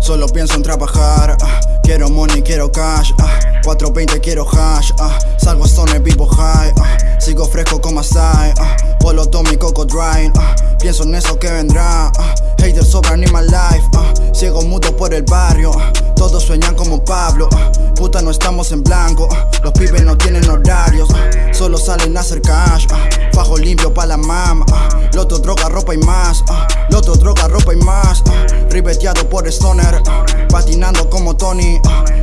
Solo pienso en trabajar, ah, quiero money, quiero cash, ah, 420 quiero hash, ah, salgo stone, vivo high, ah, sigo fresco como Asai, ah, polo Tommy, Coco Dry, ah, pienso en eso que vendrá, ah, haters sobran in my life, ah, ciego mudo por el barrio, todos sueñan como Pablo, puta no estamos en blanco, los pibes no tienen horarios, solo salen a hacer cash, ah, fajo limpio pa' la mama, ah, loto, droga, ropa y más, ah, loto, droga, ropa y más, ribeteado por Stoner, patinando como Tony,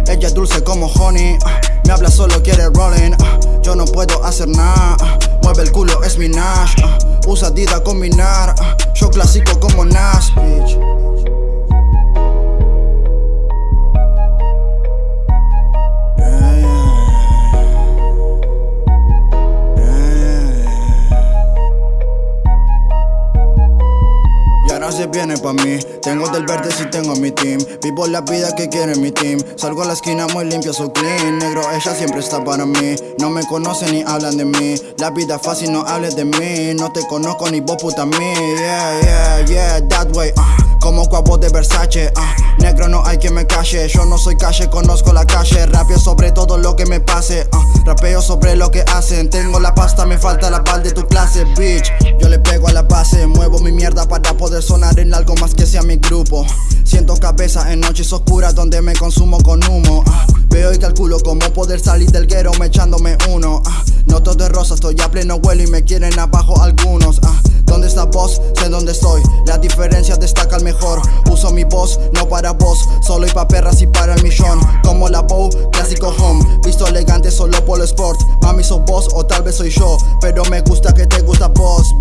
ella es dulce como honey, me habla solo quiere rolling, yo no puedo hacer nada, mueve el culo es mi Nash, usa Dida combinar, ah, yo clásico como Nas, bitch. Viene pa' mí. Tengo del verde si tengo mi team. Vivo la vida que quiere mi team. Salgo a la esquina muy limpio, soy clean. Negro, ella siempre está para mí. No me conocen ni hablan de mí. La vida fácil, no hables de mí. No te conozco ni vos puta mí. Yeah, yeah, yeah, that way uh. Como cuavo de Versace uh. Negro, no hay quien me calle. Yo no soy calle, conozco la calle. Rapeo sobre lo que me pase uh. Rapeo sobre lo que hacen Tengo la pasta, me falta la pal de tu clase, bitch Yo le pego a la base Muevo mi mierda para poder sonar en algo más que sea mi grupo Siento cabeza en noches oscuras donde me consumo con humo ah. Veo y calculo cómo poder salir del guero me echándome uno ah. No todo es rosa, estoy a pleno vuelo y me quieren abajo algunos ah. ¿Dónde está vos? Sé dónde estoy. La diferencia destaca el mejor. Uso mi voz, no para vos. Solo y pa' perras y para el millón. Como la bow, clásico home. Visto elegante solo por el sport. Mami sos vos o tal vez soy yo. Pero me gusta que te gusta vos,